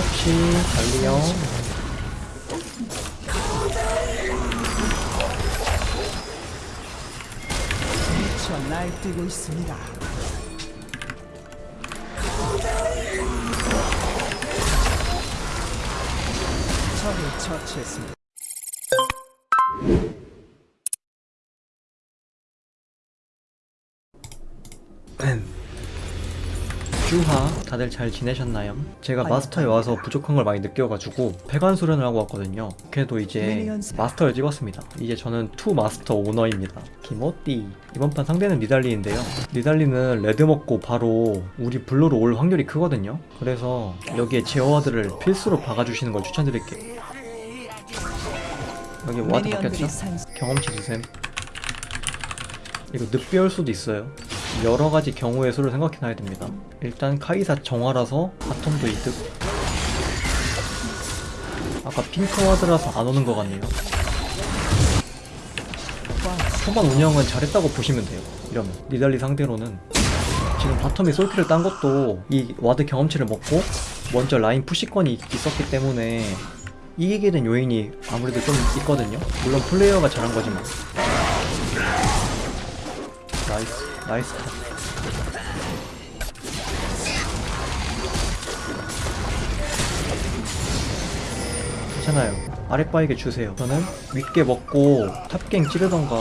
그렇지 미쳐 날뛰고 있습니다. 적을 처치했습니다. 주하 다들 잘 지내셨나요? 제가 마스터에 와서 부족한 걸 많이 느껴가지고 폐관 수련을 하고 왔거든요. 그래도 이제 마스터를 찍었습니다. 이제 저는 two master owner입니다. 김어띠. 이번 판 상대는 니달리인데요. 니달리는 red 먹고 바로 우리 blue로 올 확률이 크거든요. 그래서 여기에 제어ward를 필수로 박아주시는 걸 추천드릴게요. 여기 ward 바뀌었죠? 상 경험치 주셈. 이거 늑비 올 수도 있어요 여러 가지 경우의 수를 생각해놔야 됩니다. 일단 카이사 정화라서 bottom도 이득. 아까 핑크ward라서 안 오는 것 같네요. 초반 운영은 잘했다고 보시면 돼요. 이러면 니달리 상대로는. 지금 bottom이 솔킬을 딴 것도 이 ward 경험치를 먹고 먼저 라인 push권이 있었기 때문에 이기게 된 요인이 아무래도 좀 있거든요. 물론 플레이어가 잘한 거지만. nice nice. 컷 괜찮아요. 아랫바위게 주세요. 저는 윗게 먹고 top gank 찌르던가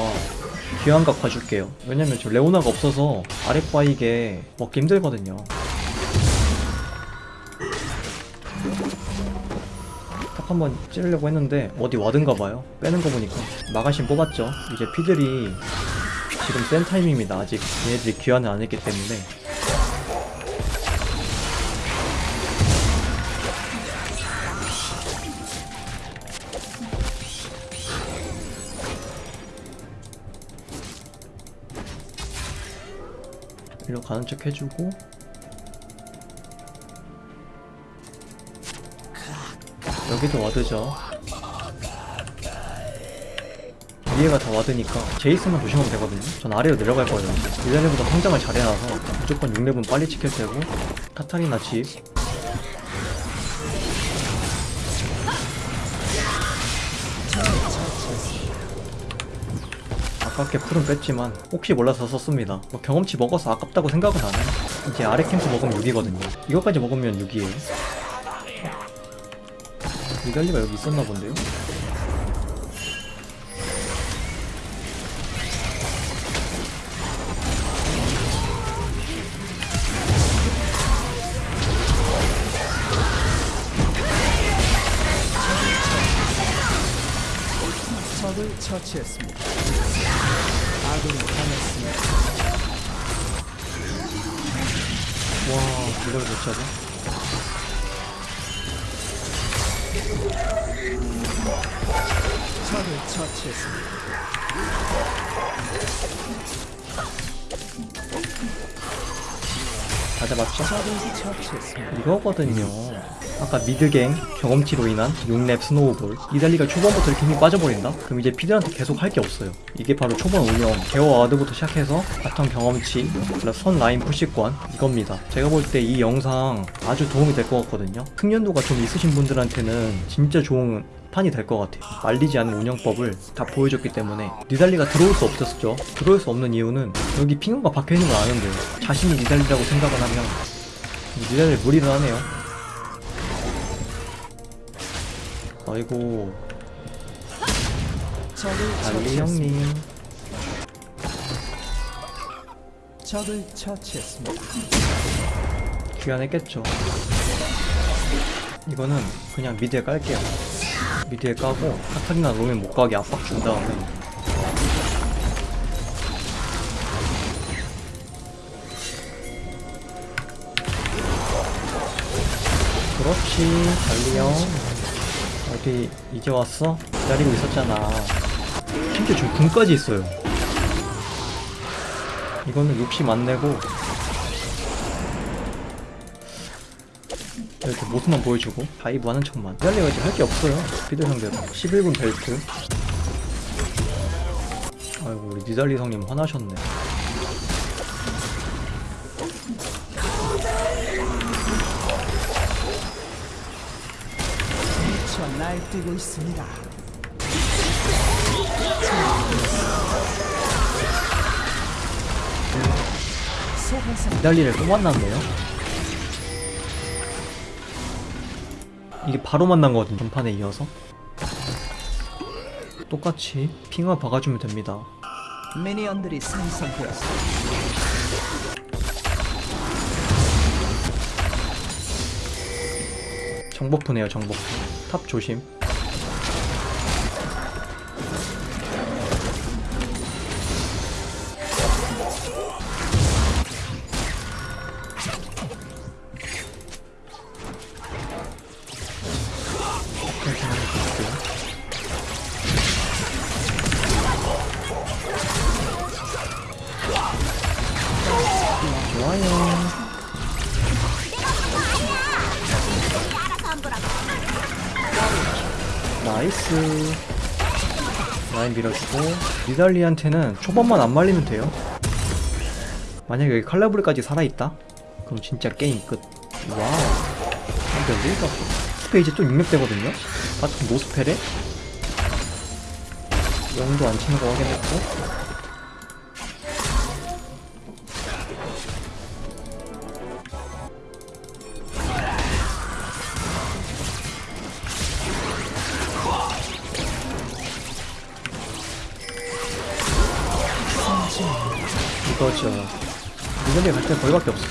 귀환각 봐줄게요. 왜냐면 저 레오나가 없어서 아랫바위게 먹기 힘들거든요. top 한번 찌르려고 했는데 어디 ward인가 봐요. 빼는 거 보니까. 마가신 뽑았죠. 이제 피들이 지금 센 타임입니다. 아직 얘네들이 귀환을 안 했기 때문에. 일로 가는 척 해주고. 여기도 와드죠 위에가 다 와드니까 제이스만 조심하면 되거든요. 전 아래로 내려갈 거예요. 1레벨보다 성장을 잘 해놔서 무조건 6렙은 빨리 지킬 테고 카타리나 집. 아깝게 풀은 뺐지만 혹시 몰라서 썼습니다. 뭐 경험치 먹어서 아깝다고 생각은 안 해요. 이제 아래 캠프 먹으면 6이거든요. 이거까지 먹으면 6이에요. 니갈리가 여기 있었나 본데요? 적을 처치했습니다. 아군이 당했습니다. 와 이걸 못 잡아? 적을 처치했습니다. 다 잡았죠? 적을 처치했습니다. 이거거든요 아까 mid gank 경험치로 인한 6렙 snowball. 니달리가 초반부터 이렇게 힘이 빠져버린다? 그럼 이제 피들한테 계속 할 게 없어요. 이게 바로 초반 운영. 제어 ward부터 시작해서 bottom 경험치 선 라인 푸시권 이겁니다. 제가 볼 때 이 영상 아주 도움이 될 것 같거든요. 숙련도가 좀 있으신 분들한테는 진짜 좋은 판이 될 것 같아요. 말리지 않은 운영법을 다 보여줬기 때문에 니달리가 들어올 수 없었죠. 들어올 수 없는 이유는 여기 핑거가 박혀있는 걸 아는데 자신이 니달리라고 생각을 하면 니달리 무리를 하네요 아이고. 달리. 형님 적을 처치했습니다. 귀환했겠죠. 이거는 그냥 미드에 깔게요. 미드에 까고 카타리나 로맨 못 가게 압박 준 다음에. 그렇지. 달리 형 어디 이제 왔어? 기다리고 있었잖아. 심지어 지금 궁까지 있어요. 이거는 욕심 안 내고 이렇게 모습만 보여주고 dive 하는 척만. 이제 할게 없어요. 피들 상대로. 11분 벨트. 아이고 우리 니달리 성님 화나셨네 날뛰고 있습니다. 니달리를 또 만났네요. 이게 바로 만난 거거든 전판에 이어서. 똑같이 핑화 박아주면 됩니다. 미니언들이 생성되었습니다. 정복부네요 정복부. 탑 조심. nice. 라인 밀어주고 니달리한테는 초반만 안 말리면 돼요. 만약에 여기 칼날부리까지 살아있다? 그럼 진짜 게임 끝. 와우. 근데 여기가 스페 이제 또 6렙 되거든요? bottom no spell에? 용도 안 치는 거 확인했고 이거죠. 니달리 갈때 거기밖에 없어.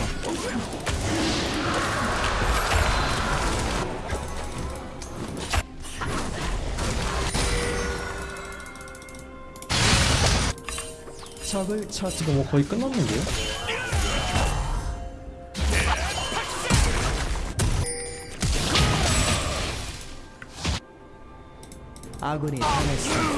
적을 처치 이거 뭐 거의 끝났는데요? 아군이 당했습니다.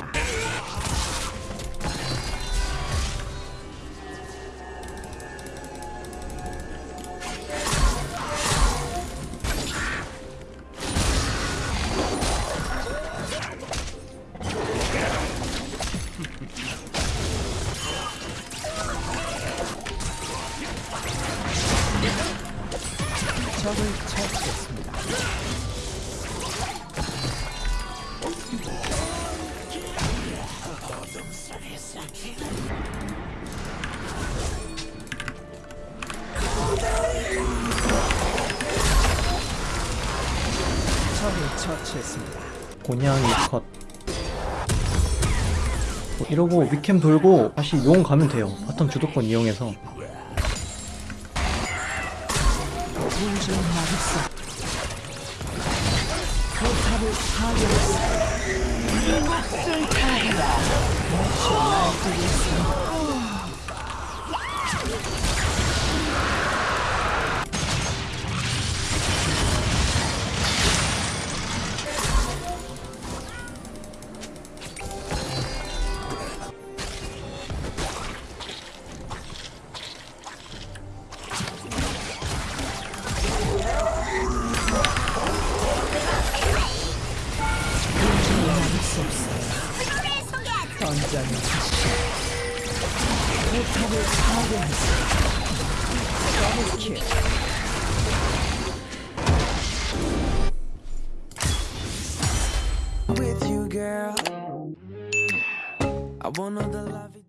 처치했습니다. 적을 처치했습니다. 고양이 컷. 뭐 이러고 윗캠 돌고 다시 용 가면 돼요. bottom 주도권 이용해서. 마법사 포탑을 파괴했습니다. 던전을 하시오. 포탑을 파괴했습니다. 더블킬. with you, girl. I wanna know the love.